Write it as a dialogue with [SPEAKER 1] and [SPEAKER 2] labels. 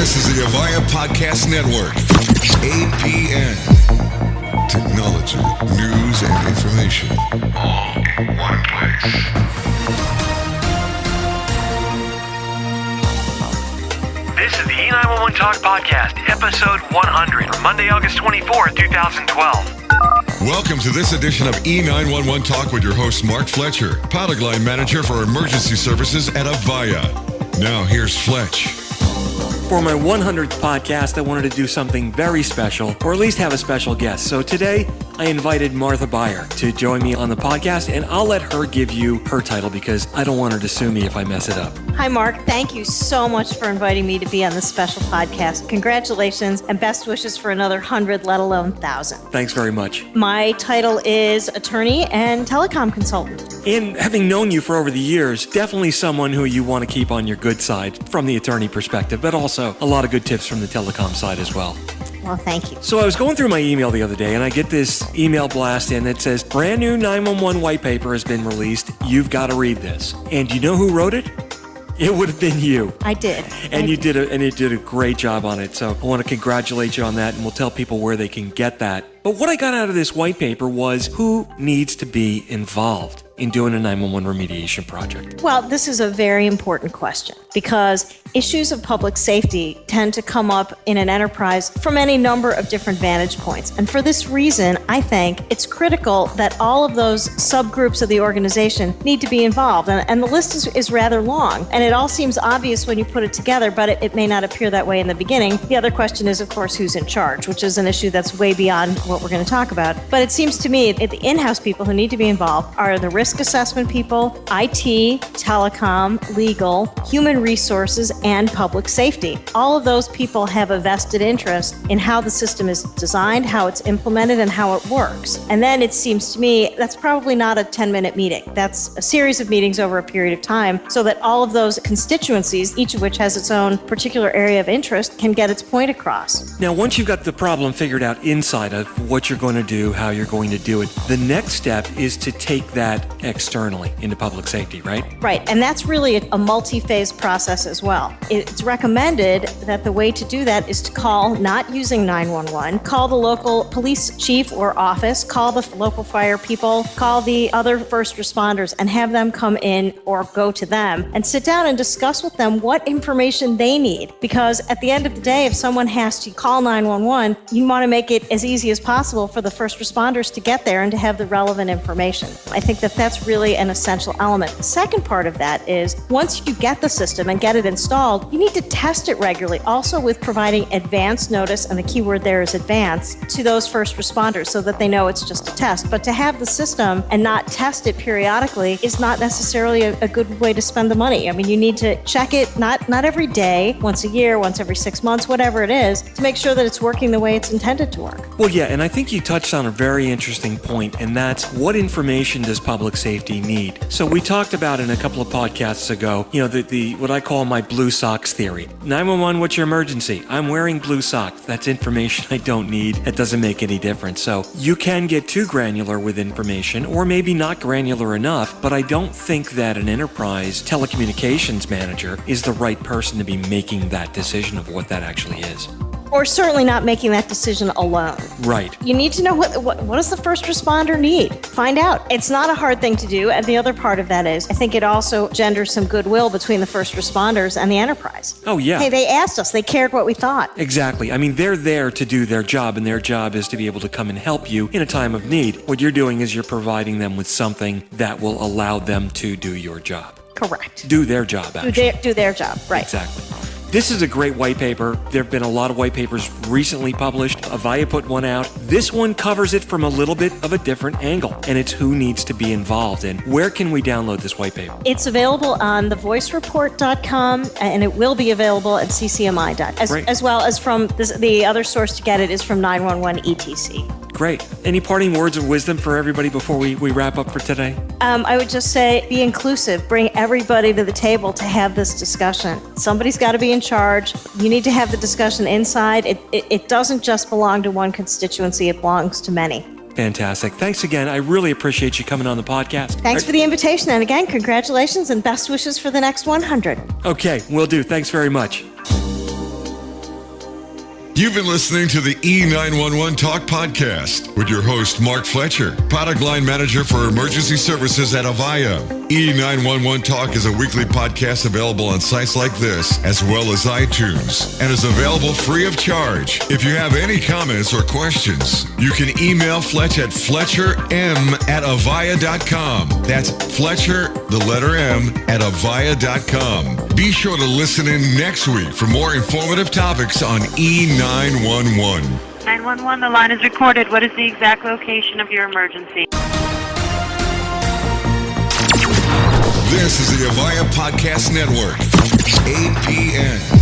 [SPEAKER 1] This is the Avaya Podcast Network. APN. Technology, news, and information all in one place.
[SPEAKER 2] This is the E911 Talk Podcast, episode 100, Monday, August 24th, 2012.
[SPEAKER 1] Welcome to this edition of E911 Talk with your host, Mark Fletcher, product line manager for emergency services at Avaya. Now, here's Fletch.
[SPEAKER 3] For my 100th podcast, I wanted to do something very special, or at least have a special guest. So today, I invited Martha Buyer to join me on the podcast, and I'll let her give you her title because I don't want her to sue me if I mess it up.
[SPEAKER 4] Hi, Mark. Thank you so much for inviting me to be on this special podcast. Congratulations and best wishes for another 100, let alone 1,000.
[SPEAKER 3] Thanks very much.
[SPEAKER 4] My title is attorney and telecom consultant.
[SPEAKER 3] And having known you for over the years, definitely someone who you want to keep on your good side from the attorney perspective, but also a lot of good tips from the telecom side as well.
[SPEAKER 4] Well, thank you.
[SPEAKER 3] So I was going through my email the other day and I get this email blast in that says brand new 911 white paper has been released. You've got to read this. And you know who wrote it? It would have been you.
[SPEAKER 4] I did.
[SPEAKER 3] And
[SPEAKER 4] I
[SPEAKER 3] you did a and you did a great job on it. So I want to congratulate you on that and we'll tell people where they can get that. But what I got out of this white paper was who needs to be involved in doing a 911 remediation project?
[SPEAKER 4] Well, this is a very important question because issues of public safety tend to come up in an enterprise from any number of different vantage points. And for this reason, I think it's critical that all of those subgroups of the organization need to be involved. And, and the list is, is, rather long. And it all seems obvious when you put it together, but it, it may not appear that way in the beginning. The other question is, of course, who's in charge, which is an issue that's way beyond what we're going to talk about. But it seems to me that the in house people who need to be involved are the risk assessment people, IT, telecom, legal, human resources, and public safety. All of those people have a vested interest in how the system is designed, how it's implemented, and how it works. And then it seems to me that's probably not a 10 minute meeting. That's a series of meetings over a period of time so that all of those constituencies, each of which has its own particular area of interest, can get its point across.
[SPEAKER 3] Now, once you've got the problem figured out inside of what you're going to do, how you're going to do it, the next step is to take that externally into public safety, right?
[SPEAKER 4] Right. And that's really a, multi phase process as well. It's recommended that the way to do that is to call, not using 911, call the local police chief or office, call the local fire people, call the other first responders, and have them come in or go to them and sit down and discuss with them what information they need. Because at the end of the day, if someone has to call 911, you want to make it as easy as possible for the first responders to get there and to have the relevant information. I think that that's really an essential element. The second part of that is once you get the system and get it installed, you need to test it regularly, also with providing advance notice, and the key word there is advance, to those first responders so that they know it's just a test. But to have the system and not test it periodically is not necessarily a, a good way to spend the money. I mean, you need to check it not, not every day, once a year, once every six months, whatever it is, to make sure that it's working the way it's intended to work.
[SPEAKER 3] Well, yeah, and I think you touched on a very interesting point, and that's what information does public safety need? So we talked about in a couple of podcasts ago, you know, the, the what I call my blue socks theory. 911, what's your emergency? I'm wearing blue socks. That's information I don't need. That doesn't make any difference. So you can get too granular with information, or maybe not granular enough, but I don't think that an enterprise telecommunications manager is the right person to be making that decision of what that actually is
[SPEAKER 4] or certainly not making that decision alone.
[SPEAKER 3] Right.
[SPEAKER 4] You need to know what, what, what does the first responder need. Find out. It's not a hard thing to do, and the other part of that is I think it also genders some goodwill between the first responders and the enterprise.
[SPEAKER 3] Oh yeah.
[SPEAKER 4] Hey, they asked us. They cared what we thought.
[SPEAKER 3] Exactly. I mean, they're there to do their job, and their job is to be able to come and help you in a time of need. What you're doing is you're providing them with something that will allow them to do your job.
[SPEAKER 4] Correct.
[SPEAKER 3] Do their job. Actually.
[SPEAKER 4] Do their, do their job. Right.
[SPEAKER 3] Exactly. This is a great white paper. There have been a lot of white papers recently published. Avaya put one out. This one covers it from a little bit of a different angle, and it's who needs to be involved. And where can we download this white paper?
[SPEAKER 4] It's available on thevoicereport.com, and it will be available at ccmi.com, as, as well as from this, the other source to get it is from 911 ETC.
[SPEAKER 3] Great. Any parting words of wisdom for everybody before we, we wrap up for today?
[SPEAKER 4] Um, I would just say be inclusive. Bring everybody to the table to have this discussion. Somebody's got to be in charge. You need to have the discussion inside. It, it, it doesn't just belong to one constituency, it belongs to many.
[SPEAKER 3] Fantastic. Thanks again. I really appreciate you coming on the podcast.
[SPEAKER 4] Thanks for the invitation. And again, congratulations and best wishes for the next 100.
[SPEAKER 3] Okay, we will do. Thanks very much.
[SPEAKER 1] You've been listening to the E911 Talk podcast with your host, Mark Fletcher, product line manager for emergency services at Avaya. E911 Talk is a weekly podcast available on sites like this, as well as iTunes, and is available free of charge. If you have any comments or questions, you can email Fletch at fletcherm at avaya.com. That's Fletcher, the letter M, at avaya.com. Be sure to listen in next week for more informative topics on E911.
[SPEAKER 5] 911, the line is recorded. What is the exact location of your emergency?
[SPEAKER 1] This is the Avaya Podcast Network, APN.